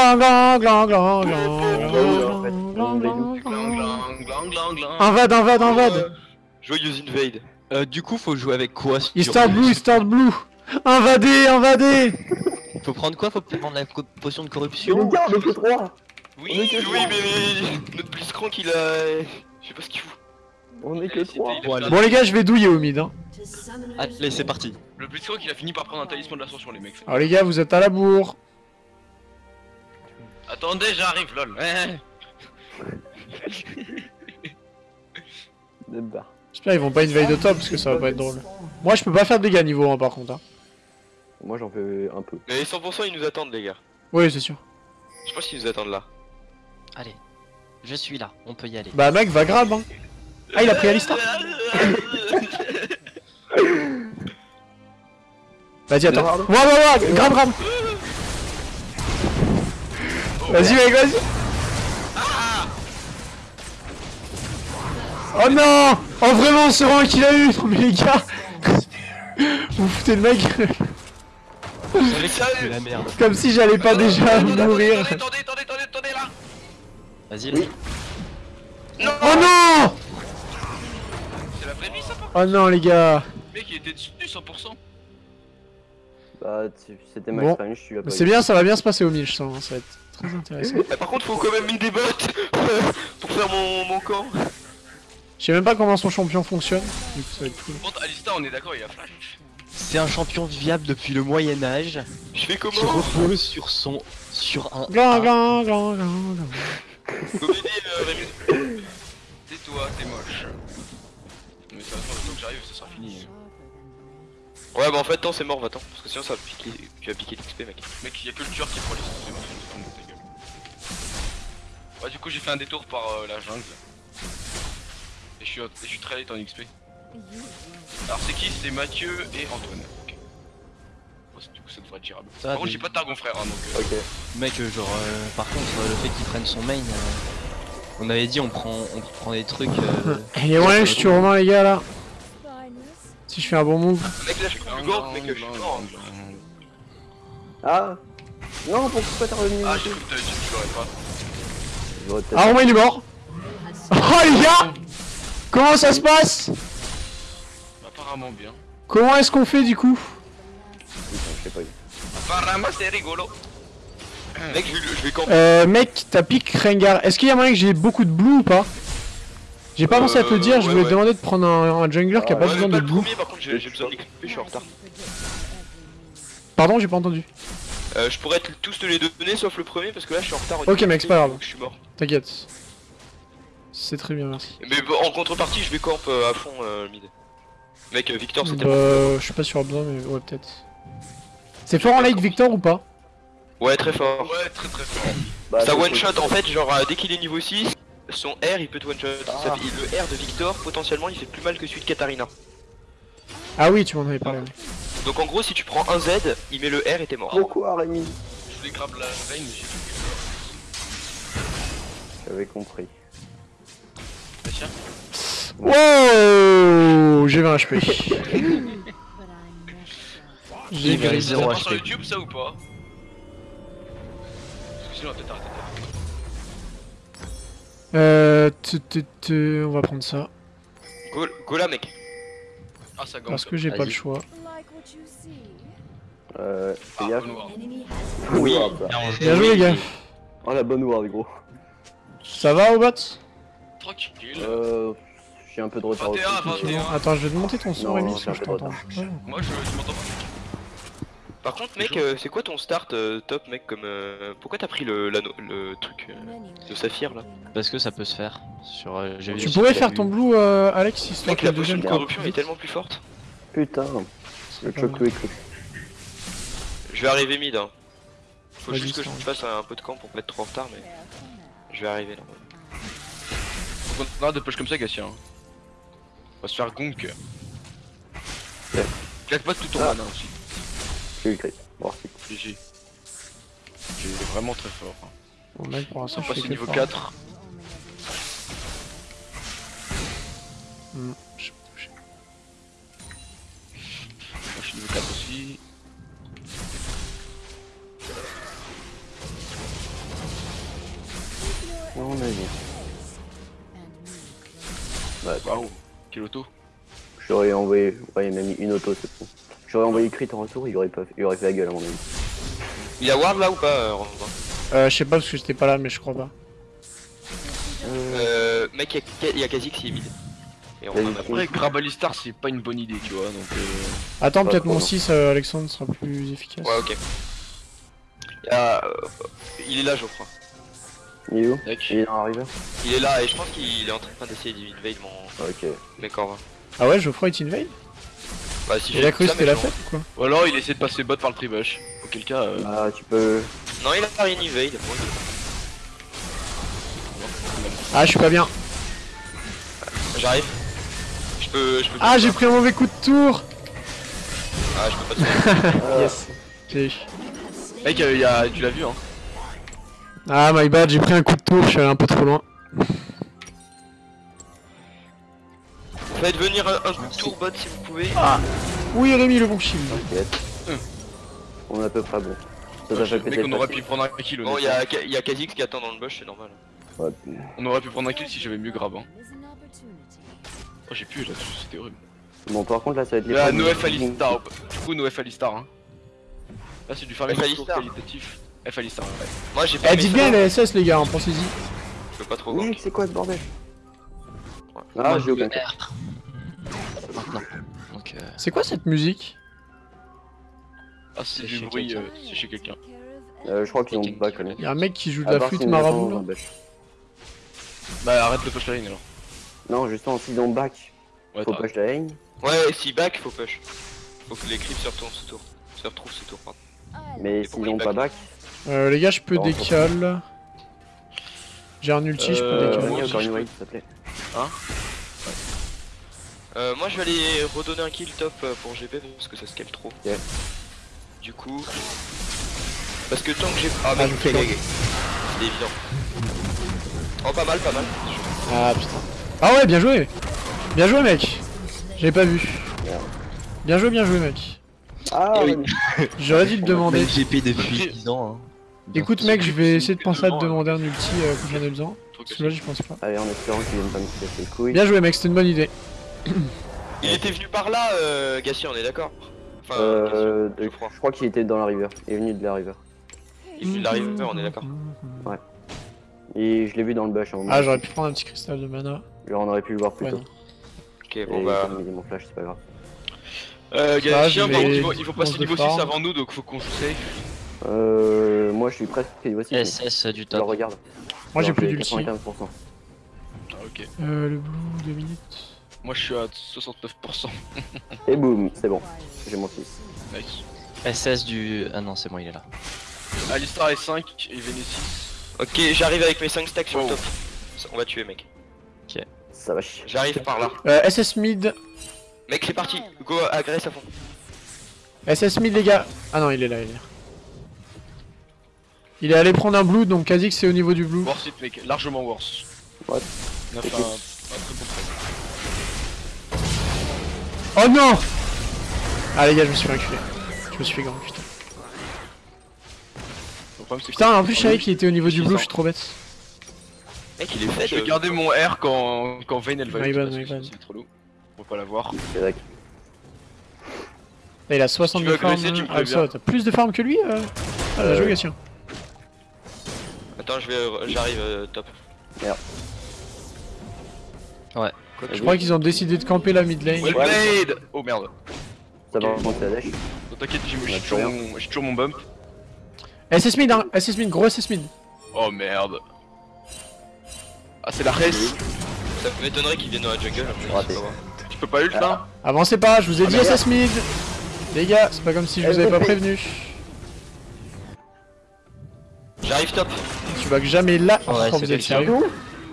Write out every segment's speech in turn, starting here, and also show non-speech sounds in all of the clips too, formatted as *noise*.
glan, glan, glan, glan, glan. Invade, invade. Joyeuse invade. Euh, du coup, faut jouer avec quoi sur Eastern Blue, Eastern Blue Invadez, invadez Faut prendre quoi? Faut prendre la potion de corruption? Oui, oui, mais notre Blitzcrank, il a... Je sais pas ce qu'il fout. On est que euh, Bon les gars, je vais douiller au mid. Hein. Allez, c'est parti. Le Blitzcrank, il a fini par prendre un talisman de l'ascension, les mecs. Alors les gars, vous êtes à la bourre Attendez, j'arrive lol. J'espère qu'ils vont pas invade de top parce que ça va pas être drôle. Moi je peux pas faire de dégâts niveau 1 par contre. Hein. Moi j'en fais un peu. Mais 100% ils nous attendent, les gars. Oui, c'est sûr. Je pense qu'ils nous attendent là. Allez, je suis là, on peut y aller. Bah mec, va grab hein. Ah, il a pris Alistar. *laughs* Vas-y, attends. Ouah, ouah, ouah, grab, grab. Vas-y, mec, vas-y. Oh non Oh vraiment, ce rang qu'il a eu *laughs* mais les gars Vous foutez de ma gueule Mais C'est sérieux la merde. Comme si j'allais pas déjà mourir Attendez, attendez, attendez, attendez, attendez là. Vas-y, Oui. Non. Oh non C'est la vraie vie ça pas Oh non les gars Le mec il était dessus 100%. Bah, c'était max Bon. tu l'as pas C'est bien, ça va bien se passer au mille, je sens, ça va être très intéressant. Par contre, faut quand même une des bottes *laughs* pour faire mon, mon camp. Je sais même pas comment son champion fonctionne, du coup ça va être cool. Par contre, Alistar on est d'accord, il a flash. c'est un champion viable depuis le Moyen Âge Je fais qui comment repose sur son sur un Glan, A. glan, glan, glan, glan. Comédie, euh. Tais-toi, t'es moche. Mais ça va le temps que j'arrive, ça sera fini. Ouais, bah en fait, tant c'est mort, va-t'en. Parce que sinon, ça va piquer. Tu vas piquer l'XP, mec. Mec, il y a que le tueur qui prend les Ouais, du coup, j'ai fait un détour par euh, la jungle. Et je suis, et je suis très late en XP. Alors, c'est qui? C'est Mathieu et Antoine. Bon, c'est- du coup, ça devrait être gérable. Ça, Par contre, j'ai pas de Targon frère, hein, donc. euh, Ok. Mec, euh, genre, euh, par contre, le fait qu'il prenne son main, euh, on avait dit on prend, on prend des trucs. euh, a moyen que je tue Romain les gars là Si je fais un bon move. Mec, là, je suis plus gore, mec, je suis mort. Ah Non, pourquoi t'as revenu? Ah, j'ai cru que t'avais dit que tu l'aurais pas. Ah Romain il est mort Oh les gars Comment ça se passe? Apparemment bien. Comment est-ce qu'on fait du coup? Putain, je sais pas. Apparemment, c'est rigolo. Mec, je, vais- je vais camper. Euh mec, t'as pique Rengar. Est-ce qu'il y a moyen que j'ai beaucoup de blue ou pas? J'ai pas pensé à te le dire, je voulais te ouais. demander de prendre un, un jungler qui a pas Ouais, besoin de blue. premier, par contre, j'ai j'ai besoin d'XP, je suis en retard. Pardon, j'ai pas entendu. Euh, je pourrais te- tous te les donner, sauf le premier, parce que là, je suis en retard. au Ok, mec, c'est pas grave. Je suis mort. T'inquiète. C'est très bien, merci. Mais bon, en contrepartie, je vais camp euh, à fond euh, mid. Mec, euh, Victor, c'était Bah, je suis pas sûr besoin, mais ouais, peut-être. C'est fort en late Victor ou pas? Ouais, très fort. Ouais, très très fort. Bah, Ça one shot en fait, genre euh, dès qu'il est niveau 6, son R il peut te one shot. Ah. Ça fait- le R de Victor potentiellement il fait plus mal que celui de Katarina. Ah oui, tu m'en avais parlé. ouais. Donc en gros si tu prends un Z, il met le R et t'es mort. Pourquoi Rémi Je voulais grab la veine, mais j'ai fait J'avais compris. Tiens. Wow J'ai 20 HP. *laughs* J'ai sur HP. YouTube ça ou pas Parce que sinon on va peut-être arrêter de faire. Euh, tu- tu- tu- on va prendre ça. Go, go là mec. Ah ça gagne. Parce que j'ai pas le choix. Euh. Ah, Fais gaffe. Oui. Bien joué les gars. Oh la bonne ward gros. Ça va au bot Tranquille. Euh. J'ai un peu de retard. 21 à aussi. 21. Attends, je vais te monter ton son Rémi, non, parce que je c'est t'entends. Moi je, je m'entends pas. Par contre mec, euh, c'est quoi ton start euh, top mec comme euh, Pourquoi t'as pris le, truc euh, de saphir là? Parce que ça peut se faire. Sur, euh, j'ai vu Tu pourrais faire ton blue, euh, Alex, histoire Mec que la potion deuxième de corruption est tellement plus forte. Putain. Le choc. Je vais arriver mid hein. Faut juste que je fasse un peu de camp pour pas être trop en retard mais je vais arriver là. Faut qu'on arrête de push comme ça Gatien. On va se faire gonk. Ouais. Claque pas tout ton Ah. mana aussi. J'ai eu crit. Si. GG. Tu es vraiment très fort. hein. Bon mec, pour l'instant, je niveau fort. 4. Hmm, niveau 4 aussi. mon avis. Bah, Waouh, quel auto? J'aurais envoyé, ouais, il m'a mis une auto, c'est bon. J'aurais envoyé crit en retour, il aurait, pas... il aurait fait la gueule à mon avis. Il y a Ward là ou pas, euh, Euh, je sais pas parce que j'étais pas là, mais je crois pas. Euh, mec, il y a- il y a Kazik qui est vide. Et on en a Après, grab Alistar, c'est pas une bonne idée, tu vois, donc euh... Attends, peut-être mon non. 6, euh, Alexandre, sera plus efficace. Ouais, ok. Il, y a, euh, il est là, je crois. Il est où? Il est river Il est là et je pense qu'il est en train d'essayer d'invade mon Ok. mec en va. Ah ouais, Geoffroy est invade Bah, si Il a cru que c'était la fête ou quoi? Ou alors il essaie de passer bot par le tribush. Auquel cas, euh... Ah, tu peux. Non, il a pas rien invade. Ah, je suis pas bien. J'arrive. Je peux. Je peux Ah, j'ai pris un mauvais coup de tour Ah, je peux pas te *laughs* Ah, Yes. J'ai- mec, euh, y a... tu l'as vu, hein Ah, my bad, j'ai pris un coup de tour, je suis allé un peu trop loin. Faites venir un, un coup de tour bot si vous pouvez. Oui, Rémi, le bon shield. T'inquiète. Hum. On est à peu près bon. Ça t'a fait Mec, péter on aurait pu prendre un kill, Bon, il y honnêtement. a, Ka- il y a Kha'Zix qui attend dans le bush, c'est normal. Ouais. On aurait pu prendre un kill si j'avais mieux grab, hein. Oh, j'ai pu là-dessus, c'était horrible. Bon, par contre, là, ça va être les Là, problèmes. No F Alistar, du coup, No F Alistar, hein. Là, c'est du farming F de tour Alistar. qualitatif. F Alistar, ouais. Moi, j'ai pas. Eh, dites bien les SS, les gars, hein, pensez-y. Je peux pas trop voir. c'est quoi ce bordel. Ah, j'ai euh, C'est quoi cette musique Ah, c'est du bruit, euh, c'est chez quelqu'un. Euh, je crois qu'ils ont connu. Y'a un mec qui joue de la flûte marabout là. Bah, arrête le push la ligne alors. Non, justement, s'ils ont back, Ouais, faut push la ligne. Ouais, si back, faut push. Faut que les creeps se retournent ce tour. Se retrouvent ce tour, pardon. Mais s'ils ont pas back, Euh, les gars, je peux Non, décal. J'ai un ulti, je peux Euh, décal. moi aussi, je une peux. wave, s'il te plaît. Euh, moi, je vais aller redonner un kill top euh, pour GP parce que ça scale trop. Du coup. Parce que tant que j'ai. Ah, Ah, mec, je me fais. C'est évident. Oh, pas mal, pas mal. Ah putain. Ah ouais, bien joué Bien joué, mec J'avais pas vu. Bien joué, bien joué, mec. Ah, Eh oui. *laughs* J'aurais dû te demander. GP depuis 10 ans. Hein. Écoute, mec, je vais essayer de penser à te devant, demander un ulti euh, quand j'en ai besoin. Parce que là, j'y pense pas. Allez, en espérant qu'ils viennent pas me casser les couilles. Bien joué, mec, c'était une bonne idée. Il était venu par là, euh, Gassi, on est d'accord Enfin, Euh, Gassi, je crois. qu'il était dans la river. Il est venu de la river. Il est venu de la river, on est d'accord. Et je l'ai vu dans le bush. hein. Ah, j'aurais pu prendre un petit cristal de mana. Genre, on aurait pu le voir plus Ouais, tôt. Ok, Et bon bah. comme il est mon flash, c'est pas grave. Euh, Ah, je chien, par contre, ils vont, ils vont passer niveau 6 farm. avant nous, donc faut qu'on joue safe. Euh, moi je suis presque aussi. mais SS du Je le top. regarde. Moi, j'ai plus d'ulti. 95%. Ah, ok. Euh, le blue, 2 minutes. Moi, je suis à 69%. *laughs* Et boum, c'est bon. J'ai mon 6. Nice. SS du. Ah non, c'est bon, il est là. Alistar est 5 et Véné 6. Ok, j'arrive avec mes 5 stacks sur le top. On va tuer, mec. Ça va chier. J'arrive par là. Euh, SS mid. Mec, c'est parti. Go, agresse à fond. SS mid, les gars. Ah non, il est là, il est là. Il est allé prendre un blue, donc Kha'Zix c'est au niveau du blue. Worth it, mec, largement worse. What On a fait un, un très bon trade. Oh non Ah les gars, je me suis fait reculer. Je me suis fait grand, putain. Problème, Putain, en plus, je savais qu'il était au niveau du blue, je suis trop bête. Mec, il est fait. Je vais de- garder mon R quand, quand Vayne elle va. C'est trop lourd. On va pas vrai. Là, il a 60 Tu de farm. Ah, t'as plus de farm que lui euh... Ah, bien Euh, joué, Gatien. Attends, je vais. J'arrive euh, top. Je crois qu'ils ont décidé de camper la mid lane. Well played Oh merde. Ça va remonter la dash. T'inquiète, Ouais, j'ai toujours mon bump. SS mid, hein SS mid, gros SS mid. Oh merde. Ah, c'est la res. Ça m'étonnerait qu'il vienne dans la jungle. Raté. Tu peux pas ult là Avancez pas, je vous ai Ah, dit mais SS mid. Les gars, c'est pas comme si je vous avais pas prévenu. J'arrive top. Tu vas que jamais là. Ouais, Oh, vous êtes sérieux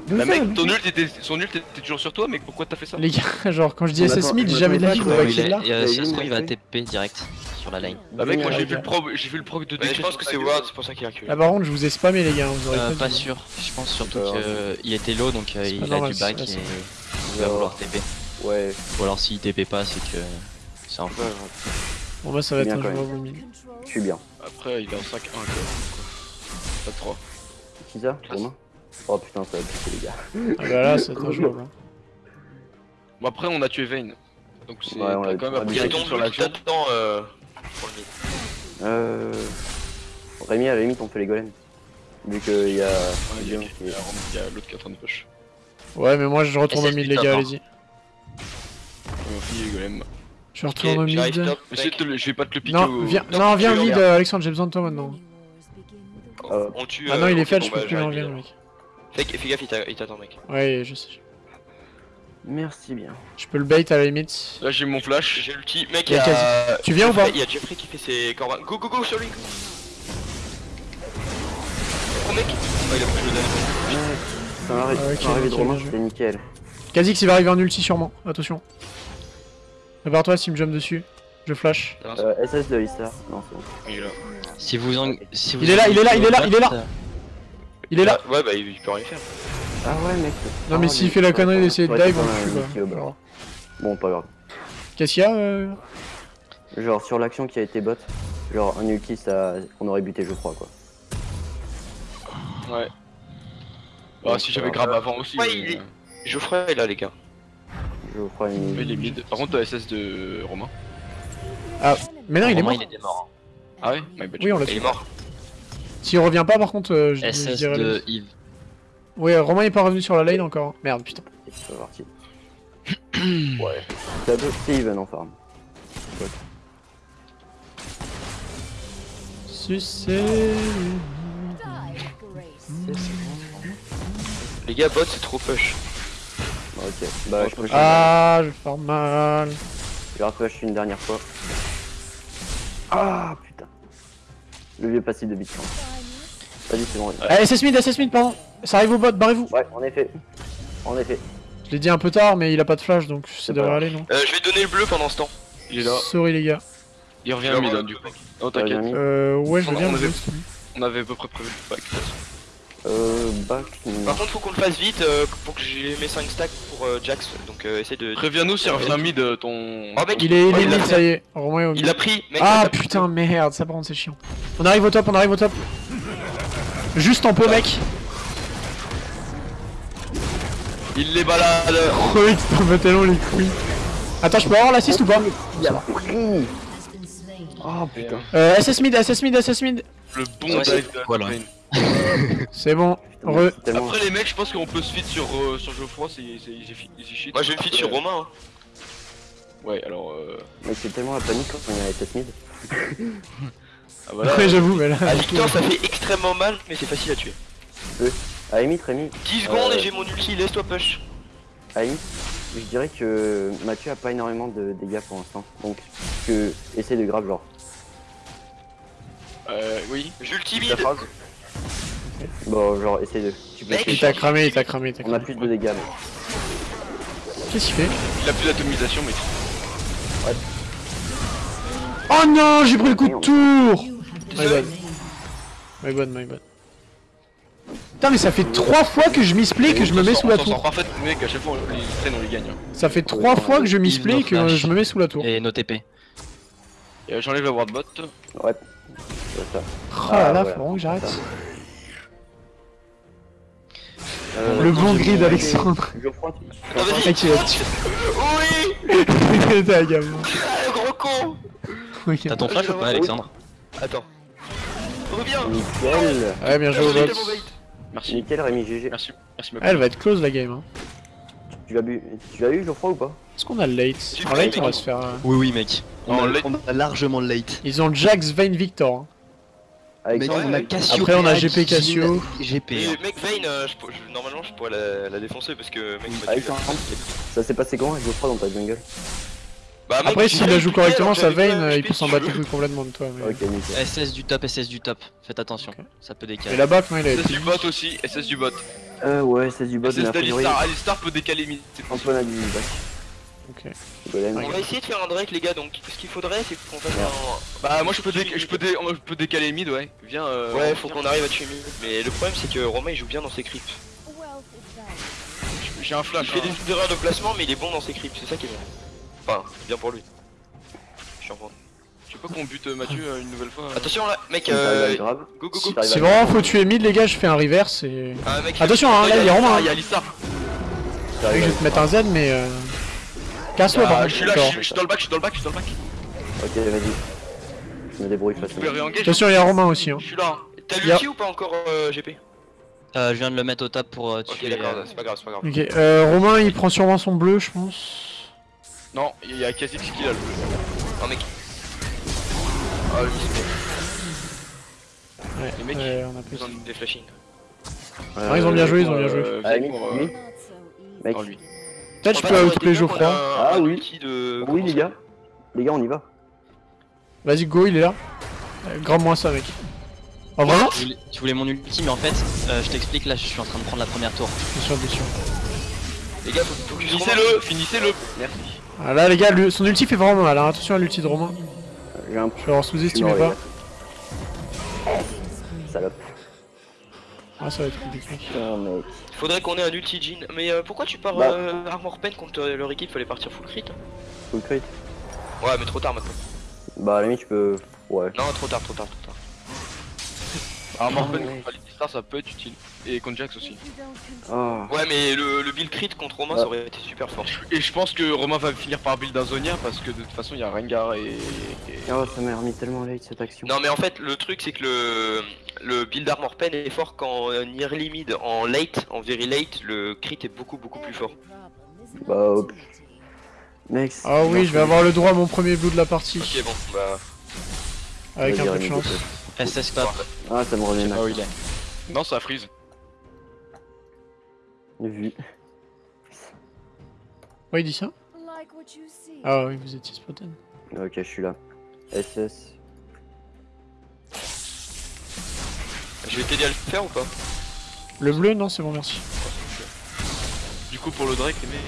Bah mec, ton ult était, son ult était toujours sur toi, mec, pourquoi t'as fait ça Les gars, *laughs* genre quand je dis SS mid, jamais de la vie pas vous que- voyez il, qu'il est là. Il si a ça se une trouve, il va. TP direct sur la lane. Bah mec, moi j'ai vu le gars. proc, j'ai vu le proc de Ouais, je pense que c'est. Ward, c'est pour ça qu'il a reculé. Là par contre, je vous ai spammé les gars, vous aurez Euh, pas sûr. Je pense surtout Euh, qu'il était low donc euh, il a normal, du back et il va vouloir TP. Ouais. Ou alors s'il TP pas, c'est que c'est un ouais. Bon bah ça va être un joueur mid. Je suis bien. Après, il est en 5-1 quoi. Pas 3. Qui ça Romain Oh putain, ça va piquer les gars. Ah bah là, c'est *laughs* injouable. hein. Bon après on a tué Vayne. Donc c'est Ouais, l'a- quand même l'a appris ton sur l'action. t'attends euh. Euh... Rémi, à la limite, on fait les golems. Vu qu'il y a... Ouais, il y a, a- il y a l'autre qui est en train de push. Ouais, mais moi je retourne au mid, les gars, allez-y. On finit les golems. Je retourne au Ok, j'arrive mid. top, je vais pas te le piquer Non, au... viens, Non, non, viens euh, Alexandre, j'ai besoin de toi maintenant. Euh, On tue. Ah non, euh, il est fait, bon, je peux bah, plus mid. le mec. Fais gaffe, il t'attend, mec. Ouais, je sais. Merci bien. Je peux le bait à la limite. Là j'ai mon flash. J'ai l'ulti. Mec, Il y a. Tu viens ou pas Il y a Jeffrey qui fait ses corbins. Go, go, go sur lui. Oh, mec. Oh, il a pris le dernier. Ça m'arrive Ah, ça m'arrive de nickel, Romain, bien joué. c'était nickel. Kha'Zix il va arriver en ulti sûrement, attention. Prépare-toi s'il me jump dessus. Je flash. Euh, SS de Issa. Non, c'est bon. Il est là. Si vous en... si vous Il est là, il est là, il est là, il est là. Il est là Ouais, bah, il il peut rien faire. Ah ouais, mec. Non mais Ah, s'il fait la connerie d'essayer de dive, on pas le tue. Bon, pas grave. Qu'est-ce qu'il y a euh... Genre, sur l'action qui a été bot, genre, un ulti, ça... on aurait buté, je crois, quoi. Ouais. Bah si j'avais grave avant aussi. Ouais, mais, il est- euh, Geoffrey est là, les gars. Je crois une... Mais il est mid. Par contre, t'as SS de Romain. Mais non il est mort. il était mort. Ah ouais? Oui on l'a Il est tué. mort. S'il revient pas par contre, euh, je, SS dirais... de Yves. Ouais, Romain est pas revenu sur la lane encore. Merde, putain. C'est parti. *clears throat* ouais. C'est un peu- c'est even en farm. Sucé. Les gars, bot, c'est trop push. Ok. Bah, je peux Ah, je farm mal. Je vais repush une dernière fois. Ah, putain. Le vieux passif de Bitcoin. Vas-y, c'est bon. Ah, SS mid, SS mid, pardon. Ça arrive au bot, barrez-vous. Ouais, en effet. En effet. Je l'ai dit un peu tard, mais il a pas de flash donc ça C'est devrait aller, non Euh, je vais donner le bleu pendant ce temps. Il est là. Sorry les gars. Il revient mid hein, du coup. Oh t'inquiète. Euh, ouais, je veux On- on avait- boost. On avait à peu près prévu le pack. Euh, back. Par contre, faut qu'on le fasse vite euh, pour que j'ai mes 5 stacks pour euh, Jax. Donc, euh, essaye de. Préviens-nous s'il revient mid ton. Oh, mec, Il est, il mid, ça y est. Romain est au mid. Il a pris, mec. Ah putain, merde, ça par contre c'est chiant. On arrive au top, on arrive au top. Juste en peu, mec. Il les balade. Oh, mec, t'en veux tellement les couilles. Attends, je peux avoir l'assist ou pas Il a pris Oh putain. euh, SS mid, SS mid, SS mid. Le bon Ouais, dive de voilà. *laughs* C'est bon. Re. Après les mecs, je pense qu'on peut se feed sur, euh, sur Geoffroy, c'est shit. Moi, je vais me feed sur Romain. Hein. Ouais, alors euh... Mec, c'est tellement la panique quand on est à SS mid. *laughs* Ah voilà. Ouais, j'avoue, mais là. À Victor, ça fait extrêmement mal, mais c'est facile à tuer. À limite, Rémi, 10 secondes Euh. et j'ai mon ulti, laisse-toi push. à limite, je dirais que Mathieu a pas énormément de dégâts pour l'instant. Donc, que essaie de grave genre. Euh, oui. J'ulti Ta vide. phrase Bon, genre, essaie de. Tu peux. Il t'a cramé, il t'a cramé, il t'a On a cramé. plus de dégâts, mec. Qu'est-ce qu'il fait? Il a plus d'atomisation, mais. Oh non, j'ai pris le coup de tour My bad. My bad, my bad. Putain, mais ça fait trois fois que je misplay que je me mets sous la tour. mec, à chaque fois on les traîne, on les gagne. hein. Ça fait trois fois que je misplay que flash. je me mets sous la tour. Et nos TP. Euh, J'enlève la wardbot. Ouais. Oh là là, faut vraiment que j'arrête. Euh, Le bon grid d'Alexandre. Geoffroy, tu- Ah, vas-y. Mec, il a tué. Oui *laughs* T'es un gamin. Ah, le gros con. T'as ton flash ou pas, Alexandre Attends. Reviens Nickel. Ouais, bien joué au bot. Merci. Nickel, Rémi GG. Merci. Merci, Ah, Elle va être close la game. Hein. Tu l'as bu, tu l'as eu, Geoffroy ou pas? Est-ce qu'on a le late? En late, on va se faire. euh, Oui, oui, mec. Non, On a, late. on a largement le late. Ils ont Jax, Vayne, Victor. hein. Avec Mec, ça, on a mec. Cassio. Après, on a GP Cassio. GP. Hein. mec, Vayne, euh, je normalement je pourrais la, la défoncer parce que mec, Avec ça, ça s'est passé comment avec Geoffroy dans ta jungle? Bah, mec, Après, s'il la joue correctement, sa pas Vayne, il peut s'en battre complètement de toi. Mais... Ok, nickel. SS du top, SS du top. Faites attention, ça peut Et décaler. la back, non, il a SS du bot aussi, SS du bot. Euh, ouais, c'est du bot, SS d'Alistar, Alistar peut décaler mid. Antoine a du. Ok. On va essayer de faire un Drake, les gars. Donc, ce qu'il faudrait, c'est qu'on fasse un. Bah, moi je peux, je peux, dé- je peux décaler mid, ouais. Viens. Euh, Ouais, faut qu'on arrive à tuer mid. Mais le problème, c'est que Romain il joue bien dans ses creeps. J'ai un Il flash. fait hein. des erreurs de placement, mais il est bon dans ses creeps. C'est ça qui est bien. Enfin, bien pour lui. Je suis en train. Je sais pas qu'on bute euh, Mathieu euh, une nouvelle fois. euh. Attention là, mec, euh... Go go go le vraiment faut tuer mid les gars, je fais un reverse et... Ah, mec, Attention, hein, Oh, là, il y a Romain, hein. Il y a Je vais te mettre un Z mais... Euh... Casse-toi par Ah, contre. je suis là, je D'accord. suis- je suis dans le bac, je suis dans le bac, je suis dans le bac. Ok, vas-y. Je me débrouille facilement. Attention, il y a Romain aussi. Hein. Je suis là. hein. T'as l'ulti ou pas encore euh, GP Euh, je viens de le mettre au top pour euh, Ok tuer. d'accord, c'est pas grave, c'est pas grave. Ok, euh, Romain il prend sûrement son bleu je pense. Non, il y a Kha'Zix qui l'a le bleu. Oh mec, Ah, le display. Ouais, Les mecs, ouais, on a plus. ils ont des flashings. Euh, Ah, ils ont bien joué, ils ont bien joué. Euh, Ah, pour, euh, lui, mec. non, lui. Peut-être je peux qu'on Geoffroy. Ah un oui. de... Oui, les gars. Les gars, on y va. Vas-y go, il est là. Euh, Grave-moi ça mec. Oh vraiment Tu voulais, tu voulais mon ulti, mais en fait, euh, je t'explique, là je suis en train de prendre la première tour. Bien sûr, bien sûr. Les gars, faut, faut que Finissez-le, finissez-le. Merci. Ah là les gars, son ulti fait vraiment mal, hein. attention à l'ulti de Romain. J'ai un sous-estimé mort, pas. Salope. Ah ça va être compliqué. Mec. Faudrait qu'on ait un ulti Jean. Mais euh, pourquoi tu pars Bah. euh, Armor Pen contre euh, leur équipe? Fallait partir full crit. Full crit. Ouais, mais trop tard maintenant. Bah, à la limite, tu peux. Ouais. Non, trop tard, trop tard, trop tard. Ah, Morben ouais. contre Alistar, ça peut être utile. Et contre Jax aussi. Ah. Ouais, mais le, le build crit contre Romain, Ouais. ça aurait été super fort. Et je pense que Romain va finir par build un Zonia parce que de toute façon il y a Rengar et. et- Oh, ça m'a remis tellement late cette action. Non, mais en fait, le truc, c'est que le, le build Armor Pen est fort quand en early mid, en late, en very late, le crit est beaucoup, beaucoup plus fort. Bah, hop. Mec. c'est- Ah oui, je vais avoir le droit à mon premier blue de la partie. Ok, bon, bah. Avec un peu de chance. SS top. Ah, ça me pas où il est. Non, ça freeze. Vu. Ouais, il dit ça Ah oui, vous étiez spotten. Ok, je suis là. SS. Je vais t'aider à le faire ou pas Le bleu, non, c'est bon, merci. Du coup, pour le Drake, les mecs,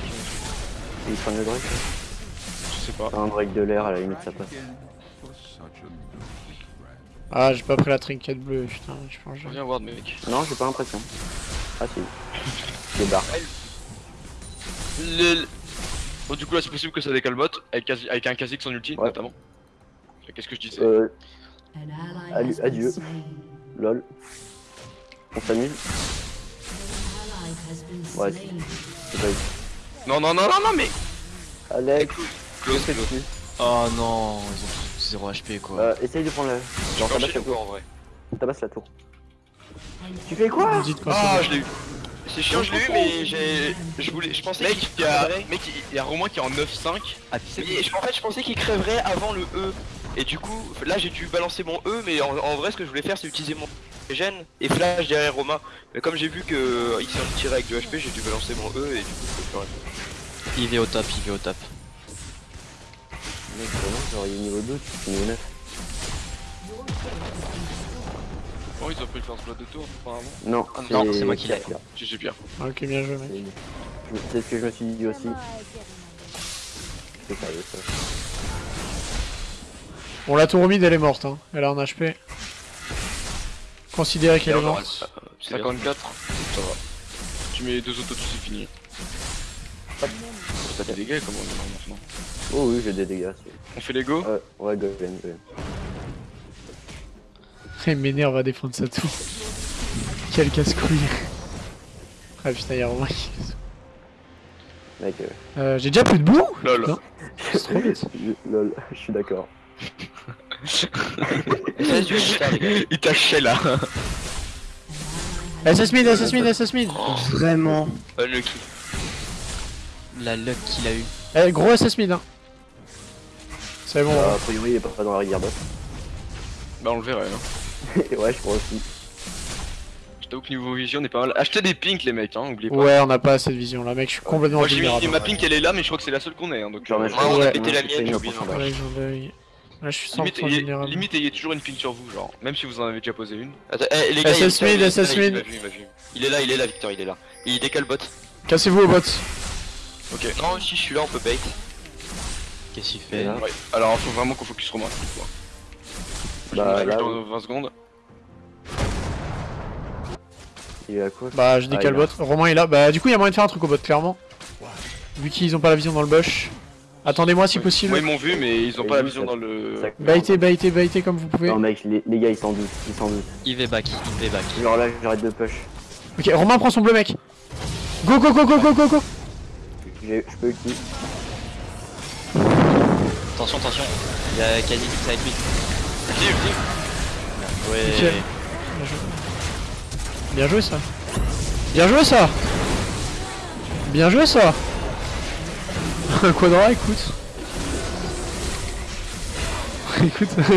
Ils prennent le Drake. je sais pas. Un break de l'air, à la limite, ça passe. Ah, j'ai pas pris la trinket bleue, putain, je pense que je- Viens voir, mec. Non, j'ai pas l'impression. Ah, si. J'ai barre. Le... Bon, du coup, là, c'est possible que ça décale bot avec, quasi- avec un Kha'Zix en ulti, Ouais. notamment. Qu'est-ce que je disais Euh, Adieu. adieu. lol. On s'amuse. Ouais, c'est pas Non, non, non, non, non, mais. Alex, Close, close. Oh non, ils ont 0 HP quoi. Euh, essaye de prendre la. Genre, J'ai tabasse la tour. en vrai Tabasse la tour. Tu fais quoi Ah, c'est je l'ai eu. C'est chiant, je l'ai eu, mais j'ai. Je voulais. Je pensais Mec, qu'il il y a, crèverait. mec, il y a Romain qui est en 9-5. Ah, tu sais Mais je- en fait, je pensais qu'il crèverait avant le E. Et du coup, là j'ai dû balancer mon E, mais en, en vrai, ce que je voulais faire, c'est utiliser mon gène et flash derrière Romain. Mais comme j'ai vu que euh, il s'est tiré avec du HP, j'ai dû balancer mon E et du coup, je peux plus rien. Il va au top, il va au top. Mec, vraiment, genre, il est niveau 2, tu fais niveau 9. Bon, ils ont pris le first blood de tour, apparemment. Non, Ah, non, c'est moi qui l'ai. GG Pierre. Ok, bien joué, mec. C'est- ce que je me suis dit aussi. C'est sérieux ça. Bon, la tour mid, elle est morte, hein. Elle a un HP. Considérez qu'elle est morte. Euh, c'est bien. 54, ça va. Tu mets les deux autos, c'est fini. T'as des dégâts comment on est maintenant Oh oui, j'ai des dégâts. On fait les go Ouais, ouais, go, go, go. Il m'énerve à défendre sa tour. Quel casse-couille. Ah putain, y'a qui... Mec, euh, Euh, j'ai déjà plus de boue? Lol. C'est trop vite. *laughs* je- lol, *laughs* je suis d'accord. *laughs* Il t'a ché là. SS mid, SS mid, SS mid Vraiment Unlucky. La luck qu'il a eu. Eh, gros SS mid, hein. C'est bon. Euh, a priori, il est pas dans la rivière boss. Bah, on le verrait. Hein. *laughs* ouais, je crois aussi. Je t'avoue que niveau vision, on est pas mal. Achetez des pinks, les mecs, hein, oubliez pas. Ouais, on n'a pas assez de vision là, mec. Je suis complètement Moi, j'ai mis ma pink, elle est là, mais je crois que c'est la seule qu'on ait. Hein, donc, Genre, euh, Ouais, on a Ouais. pété la mienne, j'ai oublié. Ouais, j'en ai- Là, je suis 100% limite, ayez, limite, ayez toujours une pink sur vous, genre. Même si vous en avez déjà posé une. Attends, eh, les gars, il- SS mid, il-. Il est là, il est là, Victor, il est là. Il décale bot. Cassez-vous au bot. Ok. Non, si je suis là, on peut bait. Qu'est-ce qu'il fait là, Ouais. Alors, faut vraiment qu'on focus Romain. coup, hein. Bah là, dans 20 secondes. il est à quoi Bah, je décale Ah, il bot. Romain est là. Bah, du coup, il y a moyen de faire un truc au bot, clairement. Vu qu'ils ont pas la vision dans le bush. Attendez-moi si possible. Moi ils m'ont vu mais ils ont pas la vision dans le... Baitez, baitez, baitez comme vous pouvez. Non mec, les, les gars ils s'en doutent, ils s'en doutent. Il va back, il va back. Genre là j'arrête de push. Ok, Romain prend son bleu mec. Go, go, go, go, go, go, go. J'ai- Je peux ulti. Attention, attention. Il y a quasi qui avec lui. Ulti, ulti. Ouais. Bien joué ça. Bien joué ça. Bien joué ça. *laughs* Un quadra, écoute. *laughs* écoute. *laughs*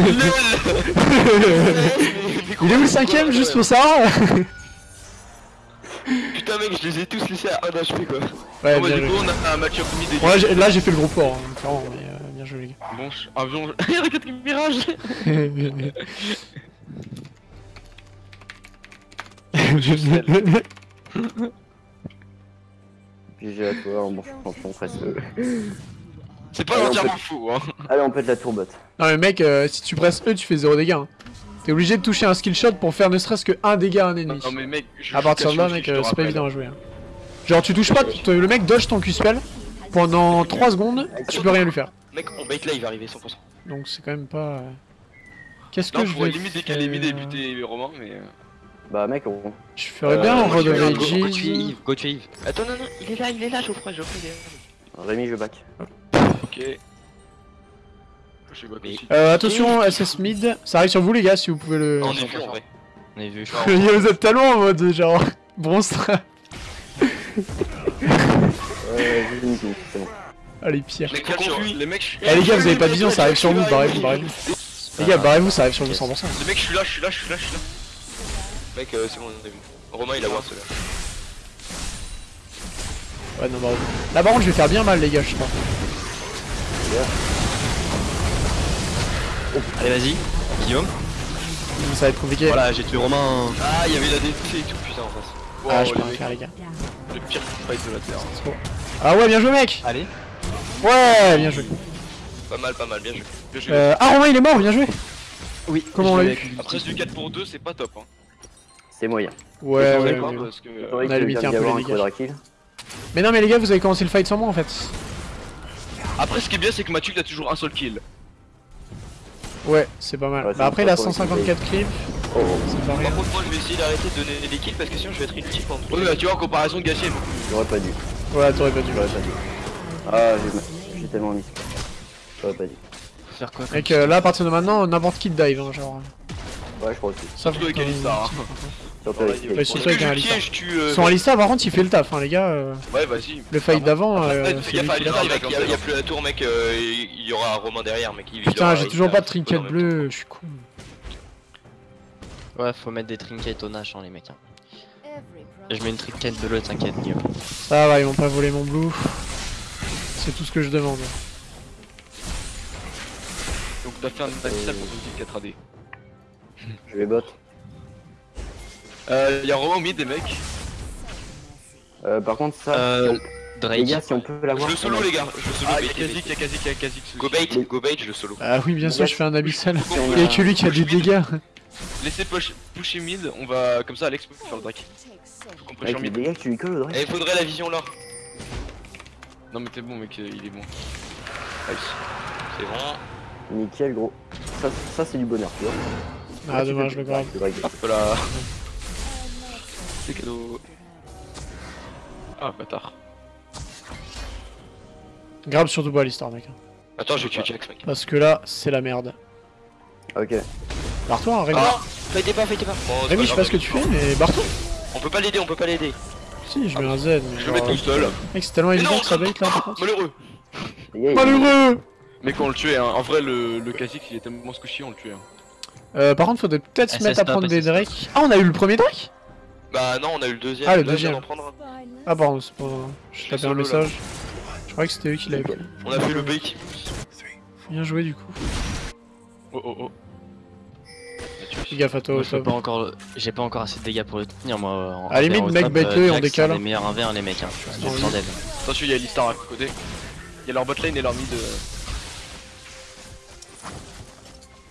Il est où le cinquième juste pour ça Putain mec, je les ai tous laissés à 1 HP quoi. Ouais, Bon, bah, bien du joué. coup on a un match-up mid et Ouais, j'ai- là j'ai fait le gros port, hein, clairement, mais bien joué les gars. Bon, je- avion... Puis j'ai à toi, bon champion presque. C'est pas on entièrement fou hein Allez on pète la tourbotte. Non mais mec, euh, si tu presses E, tu fais 0 dégâts. hein. T'es obligé de toucher un skill shot pour faire ne serait-ce que 1 dégât à un ennemi. Non mais mec, je À partir de là, mec, euh, c'est pas évident à jouer. hein. Genre, tu touches pas, le mec dodge ton Q-spell pendant 3 secondes, tu peux rien lui faire. Mec, on bait là, il va arriver 100%. Donc c'est quand même pas. euh, Qu'est-ce que je je pourrais vais limite décaler mid et faire buter Romain mais... euh, Bah mec on... Je ferais Euh, bien en je of vais aller Go, tuer. Yves, go tuer Yves. Attends, non, non, il est là, il est là, Geoffroy, Geoffroy, il est là. Rémi je back. Ok. Je. Euh, attention, SS mid, ça arrive sur vous les gars si vous pouvez le. On est vu en vrai. On est vu. *laughs* vous êtes tellement en mode genre *laughs* bronze. Euh j'ai une kill, c'est bon. Allez, pire. Les, mecs, je- Eh les gars, vous avez pas de vision, ça arrive sur vous, barrez-vous, barrez-vous. Les gars, barrez-vous, ça arrive sur vous 100%. les mecs, je suis là, je suis là, je suis là, je suis là. Mec, euh, c'est bon, on a vu. Romain, il a voir celui-là. Ouais, non, barrez-vous. Là par contre, je vais faire bien mal, les gars, je crois. Allez, vas-y. Guillaume. Ça va être compliqué. Voilà, j'ai tué Romain. Ah, il y avait la DT et tout, putain, en face. Ah, Wow, je peux rien faire, les gars. Le pire fight de la terre. Ah ouais, bien joué, mec. Allez. Ouais, bien joué. Pas mal, pas mal, bien joué. Bien joué. Euh, ah, Romain, il est mort, bien joué. Oui. Comment on l'a eu Après du 4 pour 2 c'est pas top hein. C'est moyen. Ouais, ouais, ouais. parce que... On a limité un peu les dégâts. Mais non, mais les gars, vous avez commencé le fight sans moi en fait. Après ce qui est bien c'est que Mathieu il a toujours un seul kill. Ouais, c'est pas mal. Ouais, bah après, il a pas pour 154 clips, Oh, oh. c'est pas rien. Par contre, moi, je vais essayer d'arrêter de donner des kills parce que sinon, je vais être inutile pendant Ouais bah tu vois en comparaison Gassier j'aurais pas dû. Ouais, t'aurais pas dû. J'aurais pas dû. Ah j'ai j'ai tellement mis. J'aurais pas. Faire quoi Mec, euh, là, à partir de maintenant, n'importe qui te dive, hein, genre. Ouais je crois aussi. Ça Surtout avec Alistar, hein. Surtout avec Alistar. euh, Son Alistar, par contre, il fait le taf, hein, les gars. euh, Ouais vas-y. Le fight d'avant, euh, fais gaffe à Alistar, Il y, a- plus la tour, mec, euh, il y aura Romain derrière, mec. Putain, j'ai toujours pas de trinket bleu, je suis con. Ouais, faut mettre des trinkets au Nash, hein, les mecs. hein. Je mets une trinket bleue, t'inquiète, Guillaume. Ça va, ils m'ont pas volé mon blue. C'est tout ce que je demande. Donc t'as fait un Alistar contre une 4 AD. Je vais bot. Euh, y'a Romain au mid des mecs. Euh, par contre ça, Euh, les Drake. gars si on peut Je l'avoir. le solo, les gars. Je le solo, Ah bait, y'a Kazik, y'a Kazik, y'a Kazik. Go bait, go bait, je le solo. Ah oui, bien sûr, je fais un abyssal. Si on Il y a a- que lui qui a des dégâts. Laissez push, pusher mid, on va comme ça Alex peut faire le drake. Faut qu'on push les mid. dégâts que tu lui colles Drake. il faudrait la vision là. Non mais t'es bon mec, euh, il est bon. Nice. C'est bon. Nickel gros. Ça, ça c'est du bonheur tu vois. Ah, Là, tu dommage, le grave. Drake. Voilà. C'est cadeau. Ah bâtard. Grave surtout pas Alistar, mec. Attends, je vais tuer Jax, mec. Parce que là, c'est la merde. Ok. Barre-toi, hein, Rémi. Ah Fightez pas, fightez pas. Bon, Rémi, je sais pas ce que tu fais, mais barre-toi. On peut pas l'aider, on peut pas l'aider. Si, je mets un Z. Mais Je le mets tout seul. Mec, c'est tellement évident que ça bait là, par contre. Malheureux. Malheureux Mais quand on le tuait, hein. en vrai le, le Kha'Zix il est tellement squishy on le tuait. Hein. euh, Par contre, faudrait peut-être se SS mettre à prendre des. Drake. Ah, on a eu le premier Drake Bah non, on a eu le deuxième. Ah, le deuxième. Ah, pardon, c'est pas. Je tapais un message. Je croyais que c'était eux qui l'avaient pris. On a fait le bait. Bien joué, du coup. Oh oh oh. Fais gaffe à toi, Moi, au top. pas encore, j'ai pas encore assez de dégâts pour le tenir moi. En À la limite, 1v1 au mec, bête-le euh, et on Jax, décale. C'est les meilleurs 1v1 les mecs. Hein. Attention, il y a Alistar à côté. Il y a leur bot lane et leur mid. euh.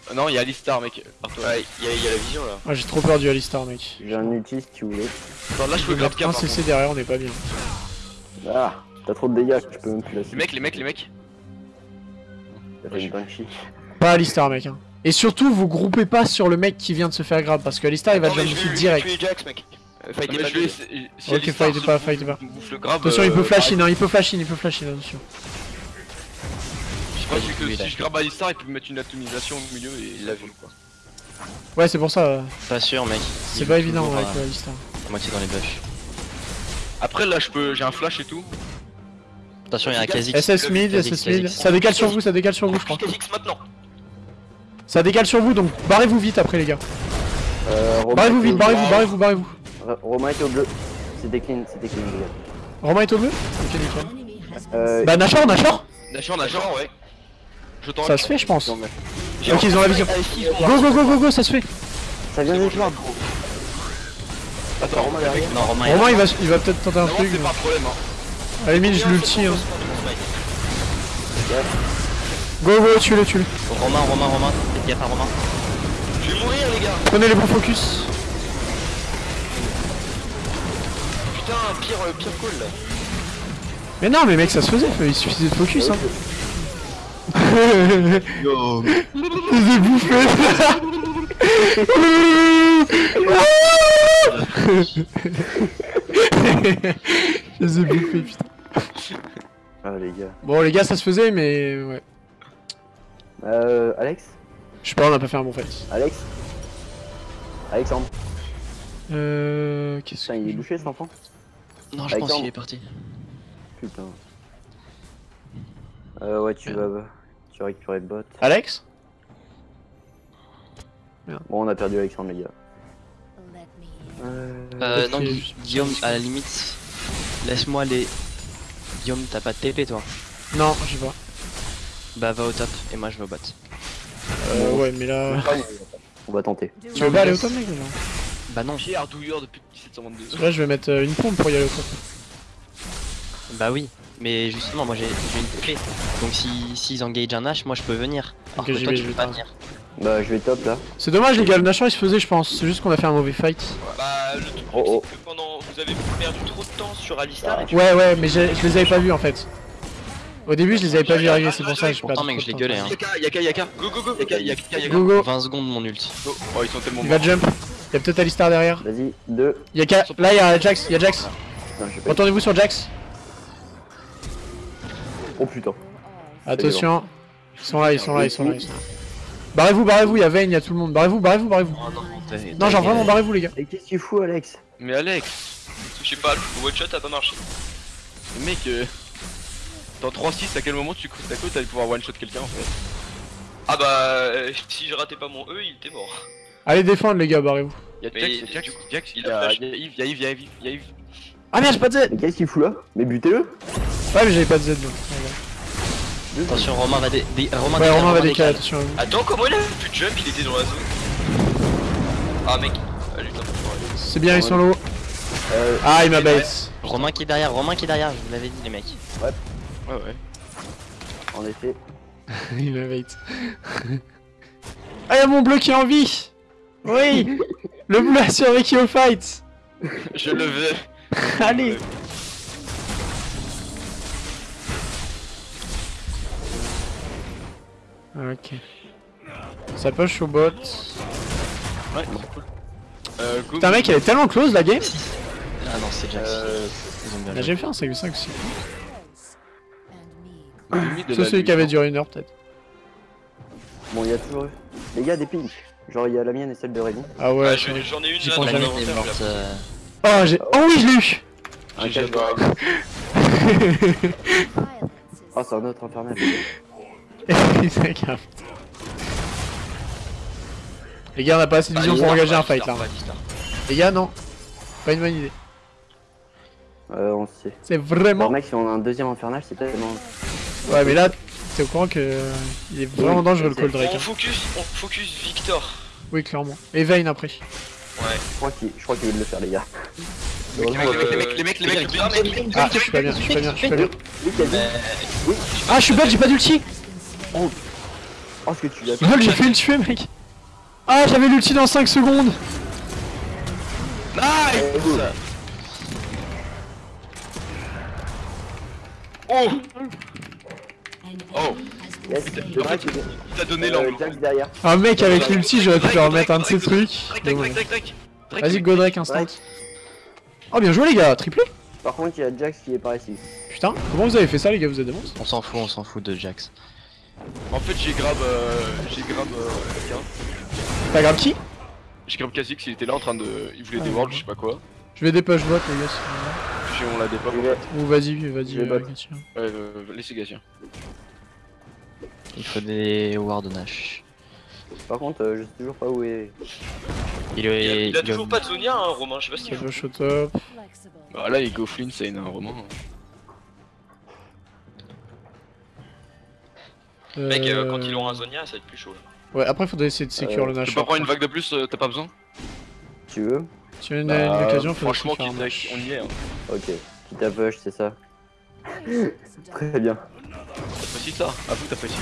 Ah non, il y a Alistar, mec. Ouais, il y, a- il y a la vision là. Ah, j'ai trop peur du Alistar, mec. J'ai un ulti si tu voulais. Attends, là, je peux mettre cap. un CC derrière, on est pas bien. Ah, t'as trop de dégâts, je peux même plus la Les mecs, les mecs, les mecs. T'as fait une banshee. Pas Alistar, mec. Hein. Et surtout, vous groupez pas sur le mec qui vient de se faire grab parce que Alistar il va déjà je vais direct. tuer Jax, mec. Euh, Fight Mais pas je vais lui. essayer- si Ok, fight pas, fight pas. Attention, il euh, peut flash pareil. in, hein, il peut flash in, il peut flash in, attention. Je pense que lui, là. si je grab Alistar, il peut me mettre une atomisation au milieu et il l'a vu quoi. Ouais, c'est pour ça, euh, Pas sûr, mec. c'est pas évident avec euh, Alistar. Moitié dans les buffs. Après là, je peux, j'ai un flash et tout. Attention, il y a un Kha'Zix. SS mid, SS mid. Ça décale sur vous, ça décale sur vous, je crois. Kha'Zix maintenant. Ça décale sur vous, donc barrez-vous vite après, les gars. Euh, Barrez-vous vite, barrez-vous, barrez-vous, barrez-vous. Ro- Romain était au bleu. C'était clean, c'était clean, les gars. Romain est au bleu Ok, nickel. Euh, Bah, Nashor, Nashor Nashor, Nashor, ouais. Je t'en Ça se fait, je pense. non, mais Ok, ils ont la vision. Go, go, go, go, go, ça se fait. Ça vient d'être là. Attends, Romain derrière. Non, Romain, il Romain, il va, il va peut-être tenter un Non, truc. c'est mais- pas un problème. Hein. À la limite, je l'ulti. Hein. Go, go, tue-le, tue-le. Romain, Romain, Romain. Faites gaffe à Romain. Je vais mourir, les gars. Prenez les bons focus. Putain, pire, euh, pire call là. Mais non, mais mec, ça se faisait, il suffisait de focus. Hein. Yo. *laughs* Je les ai bouffés. Je les *laughs* ai bouffés, putain. Ah, les gars. Bon, les gars, ça se faisait, mais ouais. Euh, Alex Je sais pas, on a pas fait un bon fight. Alex Alexandre Euh. Qu'est-ce Putain, il est que. bouché cet enfant Non, je pense qu'il est parti. Putain. Euh, ouais, tu vas. Tu vas récupérer le bot. Alex Bon, on a perdu Alexandre, les gars. Euh. Euh, non, Gui- Guillaume, à la limite, laisse-moi les. Guillaume, t'as pas de TP toi? Non, je sais pas. Bah, va au top et moi je vais au bot. Euh, ouais, mais là. *laughs* On va tenter. Tu veux pas aller au top, mec ou non? Bah, non. Depuis 1722. Là, je vais mettre euh, une pompe pour y aller au top. Bah, oui. Mais justement, moi j'ai j'ai une TP. Donc, si s'ils engagent un H, moi je peux venir. Alors Ok, que toi, vais, tu peux pas venir. Bah, je vais top là. C'est dommage, les gars, le Nashor il se faisait, je pense. C'est juste qu'on a fait un mauvais fight. Bah, le truc, Oh, oh. c'est que pendant. Vous avez perdu trop de temps sur Alistar et tu Ouais, ouais, mais je les avais pas vus en fait. Au début, je les avais pas vus arriver, c'est pour ça que je Pourtant, perds. mec, je l'ai gueulé. Hein. Yaka, Yaka, Yaka. Go, go, go. Yaka, Yaka, Yaka. Go, go. 20 secondes mon ult. Go. Oh, ils sont tellement Il va jump. Il y a peut-être Alistar derrière. Vas-y, 2. Il y a Ka- Là, il y a Jax, il y a Jax. Retournez-vous sur Jax? Oh putain. Attention. Ils sont là, ils sont là, ils sont là. Ils sont là. Barrez-vous, barrez-vous, il y a Vayne, il y a tout le monde. Barrez-vous, barrez-vous, barrez-vous. Oh non, genre vraiment, barrez-vous, les gars. Et qu'est-ce qu'il fout, Alex? Mais Alex, Je sais pas, le one shot a pas marché. mec, euh, dans 3-6, à quel moment tu t'as cru que t'allais pouvoir one shot quelqu'un en fait Ah bah, euh, si je ratais pas mon E, il était mort. Allez défendre, les gars, barrez-vous. Y'a Jax, y'a Jax, Jax, y'a Yves, y'a Yves, y'a Yves, y'a Yves. Ah merde, j'ai pas de Z. Mais qu'est-ce qu'il fout là Mais butez-le Ouais, mais j'avais pas de Z donc. Attention, Romain va dé... dé- Romain Ouais, Romain va décale. décaler, attention. à vous. Attends, comment il a pu jump Il était dans la zone. Ah mec, ah. C'est bien, ils sont low. Euh, Ah, il m'a bait. Romain qui est derrière, Romain qui est derrière, je vous l'avais dit, les mecs. Ouais, ouais. en effet. *laughs* il m'a bait. Ah, y'a mon bleu qui est en vie Oui Le bleu a survécu au fight Je le vais. *laughs* Allez Ok. Ça push au bot? Ouais, c'est cool. Euh, go. Putain, mec, elle est tellement close la game Ah non, c'est Jax. Euh, joué. j'ai fait un 5v5 aussi. C'est la celui qui avait duré une heure peut-être. bon, il y a toujours. Les gars, des pings. Genre, il y a la mienne et celle de Raven. Ah ouais, je- j'en j'en ai une là dans La jamais. mon mine est inventaire, morte. je la- euh, Oh, j'ai... Oh oui, je l'ai eu hein. Ah, *laughs* c'est un autre infernal. *laughs* Les gars, on a pas assez de vision pour engager un fight là. Alistar. Les gars, non. Pas une bonne idée. Euh, on sait. C'est Bon, vraiment. mec, si on a un deuxième infernal, c'est tellement. Ouais, mais là, t'es au courant que. Il est vraiment Oui, dangereux le call Drake. On hein. focus, on focus Victor. Oui, clairement. Et Vayne après. Ouais. Je crois qu'il je crois qu'il veut le faire, les gars. Les mecs, les mecs, les mecs, les mecs, les mecs, bien, mec. Ah, je suis pas bien, je suis pas bien, je suis pas bien. Ah, je suis j'ai pas d'ulti Oh, ce que tu as Lol, j'ai fait le tuer, mec Ah, j'avais l'ulti dans 5 secondes Nice Oh Oh, il t'a donné euh, l'angle. Un mec avec l'ulti, j'aurais pu leur remettre un de ces trucs. Vas-y, go Drake instant. Oh, bien joué les gars, triplé Par contre, il y a Jax qui est par ici. Putain, comment vous avez fait ça les gars, vous êtes des monstres On s'en fout, on s'en fout de Jax. En fait, j'ai grab. Euh, j'ai grab. Euh, quelqu'un. T'as grave qui J'ai grab Kha'Zix, il était là en train de. Il voulait Ah, des worlds, je sais pas quoi. Je vais dépêche bot les gars. si on l'a dépop. Ou vas-y, vas-y, euh. Gauthier. Ouais, euh, laissez Gatien. Il faut des Ward Nash. Par contre, euh, je sais toujours pas où est. Il Il a, est. il a toujours pas de Zonia, hein, Romain, je sais pas ce qu'il shut up. Bah là, il go Flynn, c'est un roman. Mec, euh, quand Euh, ils auront un Zonia, ça va être plus chaud là. Ouais, après faudrait essayer de sécure Euh, le Tu Nash. peux pas prendre une vague de plus, t'as pas besoin Tu veux Si on a une Bah, occasion, faut Franchement, faire un quitte avec- on y est. Hein. Ok. Quitte à push, c'est ça. *laughs* Très bien. T'apprécies ça À vous, t'apprécies.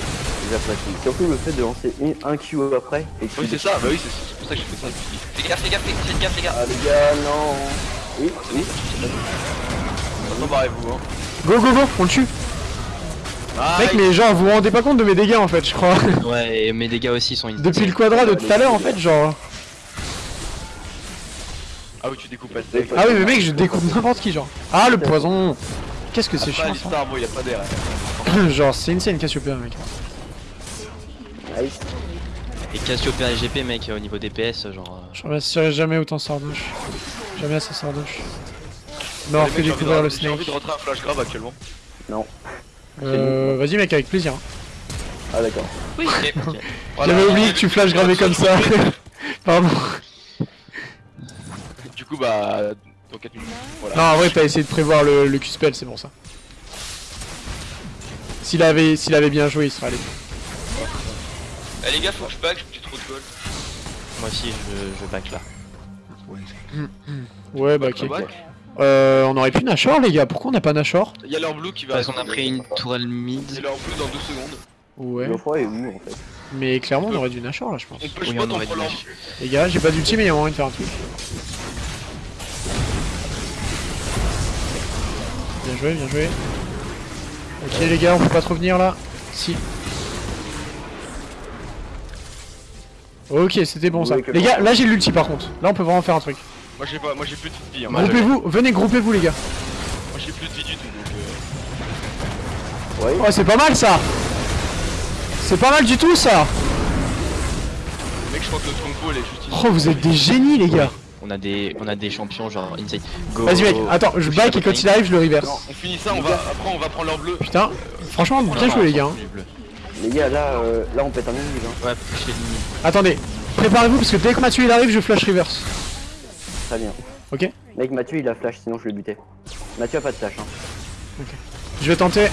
J'apprécie. Surtout le fait de lancer une- un Q après. Et Oui, c'est ça, bah oui, c'est c'est pour ça que j'ai fait ça. Fais gaffe, fais gaffe, fais fais gaffe, fais gaffe. Ah les gars, non. Oui, oui. Maintenant, barrez-vous, hein. Go go go, on le tue Mec mais genre vous vous rendez pas compte de mes dégâts en fait je crois *laughs* Ouais, et mes dégâts aussi sont une. Depuis le quadra de tout à l'heure en fait genre Ah oui, tu découpes pas le deck. Ah oui mais mec je découpe n'importe qui genre Ah le poison Qu'est-ce que c'est chiant Alistar, bon, y a pas d'air. *coughs* Genre c'est insane Cassiopeia mec Nice. Et Cassiopeia et GP, mec, au niveau DPS, genre. euh, Je remercierai jamais autant Sardoche Jamais assez Sardoche Non fait découvrir le J'ai envie snake de rentrer un flash grave actuellement. Non. Euh vas-y mec avec plaisir Ah d'accord. Oui. *laughs* J'avais oublié que tu flash gravé comme ça *laughs* Pardon Du coup, bah. Dans 4 minutes. Voilà. Non en vrai t'as essayé de prévoir le, le Q-spell c'est pour ça S'il avait, s'il avait bien joué il serait allé Eh les gars, faut que je back, j'ai trop de gold. Moi aussi, je, je back là. Ouais bah ok Bah, back. Euh on aurait pu Nashor les gars pourquoi on n'a pas Nashor Il y a leur blue qui va. Parce qu'on a pris une tourelle C'est mid. leur blue dans 2 secondes. Ouais Geoffroy est où en fait Mais clairement on aurait dû Nashor là je pense On peut Oui, pas on aurait dû. Les gars, j'ai pas d'ulti mais il y a moyen de faire un truc. Bien joué, bien joué. Ok les gars, on peut pas trop venir là Si. Ok, c'était bon ça. Les gars, là j'ai l'ulti par contre. Là on peut vraiment faire un truc. Moi j'ai pas, moi j'ai plus de vie. Hein. Moi, Moi Groupez-vous, venez, groupez-vous les gars. j'ai plus de vie du tout donc. Euh... Ouais. Oh, c'est pas mal ça C'est pas mal du tout ça Mec, je crois que notre compo elle est juste ici. Oh, vous êtes des génies les gars On a des, on a des champions genre inside. Go. Vas-y mec, attends, je back et quand il arrive, je le reverse. On finit ça, on va. Après, on va prendre leur bleu. Putain, franchement, bien joué les gars. hein. Les gars, là, euh, là on pète un ennemi. Hein. Ouais, l'ennemi. Attendez, préparez-vous parce que dès que Mathieu il arrive, je flash reverse. Très bien. Ok Mec, Mathieu il a flash, sinon je le butais. Mathieu a pas de flash. Hein. Je vais tenter.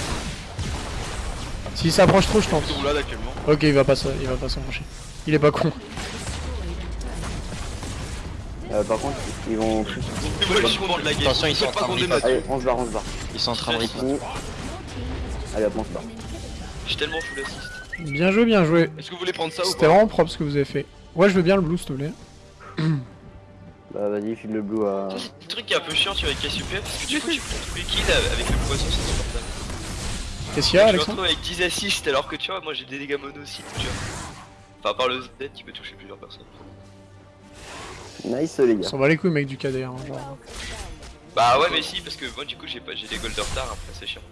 S'il s'approche trop, je tente. Ok, il va pas il va pas s'approcher. Il est pas con. Euh, par contre, ils vont. De la game. Attention, ils sont en pas train de. Allez, on se barre, on se barre. Ils sont en train de. Fini. Allez, hop, on se barre. J'ai tellement full assist. Bien joué, bien joué. Est-ce que vous voulez prendre ça ou C'était pas vraiment propre ce que vous avez fait. Ouais, je veux bien le blue, s'il te plaît. *clears throat* Bah, vas-y, file le blue à. Le truc qui est un peu chiant tu vois, avec Cassiopeia parce que du coup tu prends tous les kills avec le poisson c'est insupportable. Qu'est-ce qu'il y a, Je me Alexandre retrouve avec 10 assists alors que tu vois moi j'ai des dégâts mono aussi tu vois. Enfin par le Z qui peut toucher plusieurs personnes. Nice, les On gars. s'en va les couilles, mec, du KD. Hein, genre. Bah ouais mais si parce que moi du coup j'ai pas j'ai des gold de retard après c'est chiant.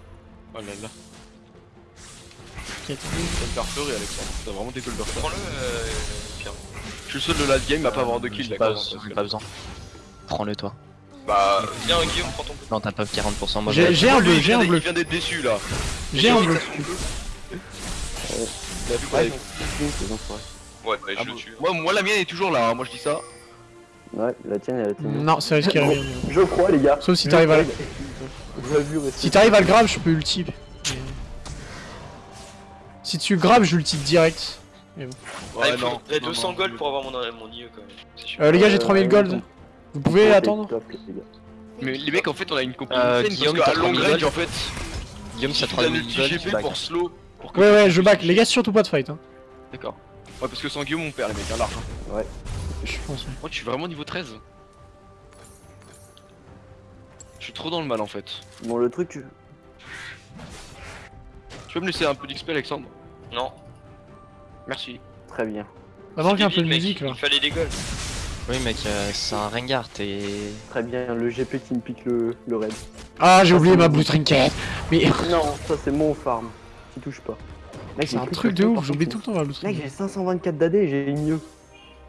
Oh là là. Ça me fait pleurer, Alexandre. T'as vraiment des gold de retard. Prends-le euh, Pierre. Je suis le seul de late game à pas avoir de kills, J'ai pas, d'accord j'ai pas besoin. Prends-le toi. Bah viens Guillaume prends ton bleu. Non, t'as pas 40%. Moi, J'ai- j'ai- j'ai un bleu, j'ai un bleu. Il vient d'être déçu là. J'ai un bleu. Ouais, je le tue. moi, moi la mienne est toujours là, hein. moi je dis ça. Ouais, la tienne, elle a tenu. Non, c'est risqué, rien. Je crois, les gars. Sauf si t'arrives à. Rester. Si t'arrives à le grab, je peux ulti. Mais- Si tu grabes, je ulti direct. Ah, Ouais, il non, faudrait non, 200 non, gold pour avoir mon, mon IE quand même. Euh, les gars, j'ai Euh, 3000 gold. bon. Vous pouvez Ouais, attendre top, les gars. Mais les mecs en fait on a une compo Euh, Guillaume, parce t'as qu'à long 3000 range en gold. fait Guillaume, il ça suffit d'un 3000 ulti gold, GP pour slow. Pour que Ouais, ouais, je back. Les gars, surtout pas de fight. Hein. D'accord. Ouais parce que sans Guillaume on perd les mecs, hein, l'argent. Je pense. Moi je suis vraiment niveau 13. Je suis trop dans le mal en fait. Bon, le truc. Tu peux me laisser un peu d'XP, Alexandre? Non. Merci. Très bien. Ça manque un peu de mec, musique là. Il fallait des goals. Oui mec, euh, c'est un Rengar, t'es... Très bien, le GP qui me pique le, le raid. Ah, j'ai oublié ma blue trinket. Mais *laughs* Non, ça c'est mon farm. Qui touche pas. Mec, c'est un truc de ouf, j'oublie tout le temps ma blue Mec, trinket. j'ai 524 d'AD et j'ai mieux.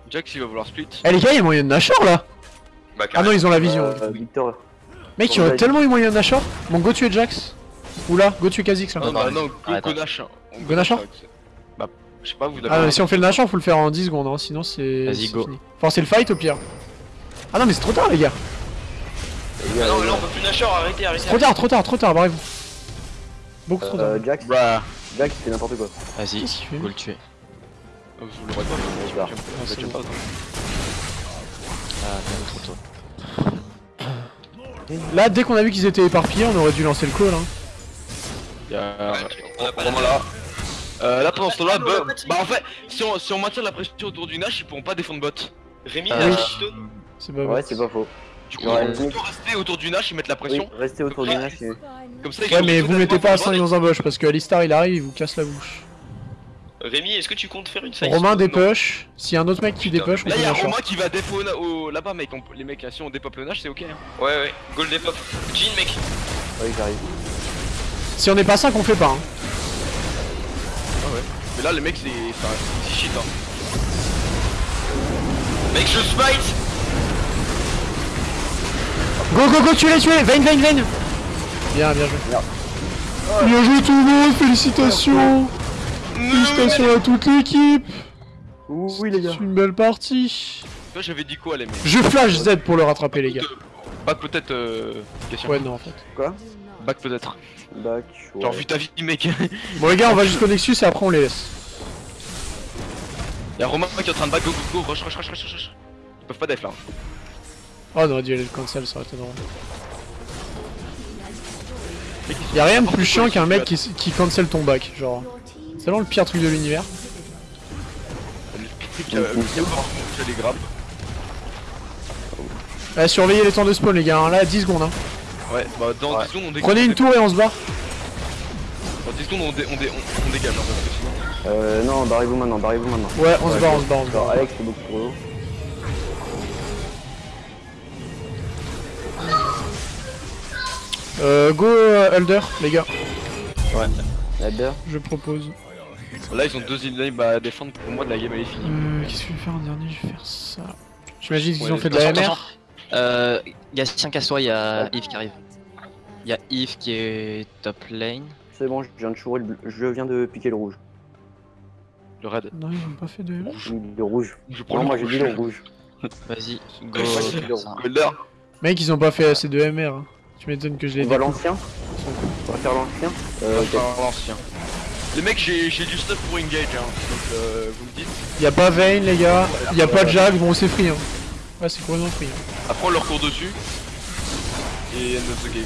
Jax il va vouloir split. Eh les gars, il y a moyen de Nashor là Bah, Ah non, ils ont la vision. Euh, Victor. Mec, il y aurait tellement eu moyen de Nashor. Bon, go tuer Jax. Oula, go tuer Kha'Zix là. Non, bah non, Arrête. go Nash. Go Nashor Bah, je sais pas, vous. Ah, mais si on fait le Nashor, faut le faire en 10 secondes, hein, sinon c'est. Vas-y, c'est go. fini. Enfin, c'est le fight au pire. Ah non, mais c'est trop tard, les gars. Ah non, mais là on peut plus Nashor, arrêtez, arrêtez. Trop tard, trop tard, trop tard, barrez-vous. Beaucoup trop tard. Euh, Jax, Bah. Jax, c'est n'importe quoi. Vas-y, Qu'est-ce qu'il fait go le tuer. Vous l'aurez pas, Ah, pas. bon. pas. Ah, bien trop tôt. *clears throat* Là, dès qu'on a vu qu'ils étaient éparpillés, on aurait dû lancer le call. Hein. Y'a. Vraiment là. Euh, là pendant ce temps-là, bah, bah en fait, si on, si on maintient la pression autour du Nash, ils pourront pas défendre bot. Rémi, Ah il a oui. C'est pas Ouais, pas faux. Du coup, Ouais, ils vont oui. plutôt rester autour du Nash et mettre la Oui, pression. restez autour du Nash et... Comme ça, ils Ouais, mais vous mettez pas à défendre 5 bot. dans un bush parce que Alistar il arrive, il vous casse la bouche. Rémi, est-ce que tu comptes faire une fight Romain dépush. S'il y a un autre mec qui dépush, on Là, peut y'a Nashor. Romain qui va défaut au, au- là-bas, mec. On- les mecs, là, si on dépop le Nash, c'est ok. Hein. Ouais, ouais, goal des pop. Jean, mec. Ouais, j'arrive. Si on n'est pas 5, on fait pas. Hein. Mais là, les mecs, c'est enfin, c'est shit. Hein. Mec, je smite Go, go, go, tuez-les, tuez-les Vayne, Vayne, Vayne Bien, bien joué. Bien joué tout le monde, félicitations Félicitations à toute l'équipe Ouh, oui, les gars. C'est une belle partie Toi, j'avais dit quoi, les mecs Je flash Z pour le rattraper, les gars. Back peut-être. Euh... Question. Ouais, non, en fait. Quoi Back peut-être. Back, ouais. Genre, vu ta vie, mec. *laughs* Bon, les gars, on va jusqu'au Nexus et après on les laisse. Y'a Romain qui est en train de back, go, go, go, rush, rush, rush, rush, rush. Ils peuvent pas def là. Oh, on aurait dû aller le cancel, ça aurait été drôle. Y'a rien de plus chiant qu'un mec qui, qui cancel ton back, genre. C'est vraiment le pire truc de l'univers. Grappes. Eh, surveillez les temps de spawn, les gars, hein. là, 10 secondes. Hein. Ouais, bah dans 10 secondes on dégage. Prenez une tour et on se barre. Dans 10 secondes on, dé- on, dé- on, on dégage, hein, parce que sinon. Euh, non, barrez-vous maintenant, barrez-vous maintenant. Ouais, on se Ouais, barre, go. on se barre, on se barre. Alex, c'est beaucoup trop lourd. Euh, go euh, Elder, les gars, Elder je propose. Là ils ont deux inlanes à défendre pour moi de la game elle est finie. Euh, qu'est-ce que je vais faire en dernier? Je vais faire ça. J'imagine qu'ils Ouais, ont fait de la MR. Euh, Gatien, casse-toi, il y a Yves qui arrive. Il y a Yves qui est top lane. C'est bon, je viens de chourer le bleu. Je viens de piquer le rouge. Le raid. Non, ils ont pas fait de MR. J'ai mis le rouge. Je prends Non, le moi j'ai rouge. dit le rouge. *laughs* Vas-y, go. Golder. Mec, ils ont pas fait assez de MR. hein. Tu m'étonnes que je les On va l'ancien On va faire l'ancien On Euh, va ok. faire l'ancien. Les mecs j'ai du stuff pour engage hein. Donc euh, vous me dites. Y'a pas Vayne, les gars. Y'a pas Jack, bon, c'est free. Hein. Ouais, c'est complètement free. Hein. Après on leur court dessus. Et end of the game.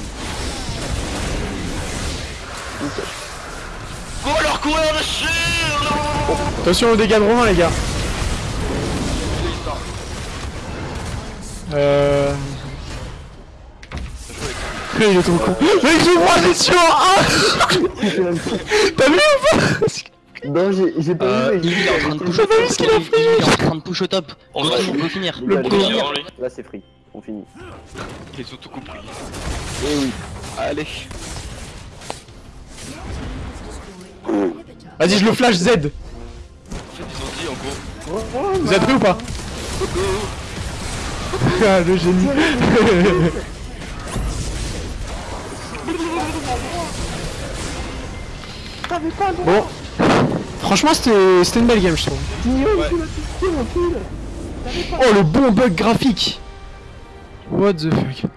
Go leur courir dessus Attention aux dégâts de Romain, les gars. Euh. Il est trop con. Mec, je vois, sûr Ah T'as vu ou pas? Non, j'ai pas Euh, vu. mais il est en train de push T'as au pas vu top. ce qu'il a Yves il est en train de push au top. On va- finir. Les Le les lui. Là c'est free. On finit. Ils ont tout compris. Eh oui. Allez. Vas-y, je le flash Z. En fait ils ont dit en gros. Vous êtes prêts ou pas? Ah, le génie. *laughs* bon. Franchement, c'était c'était une belle game, je trouve. Oh, le bon bug graphique. What the fuck.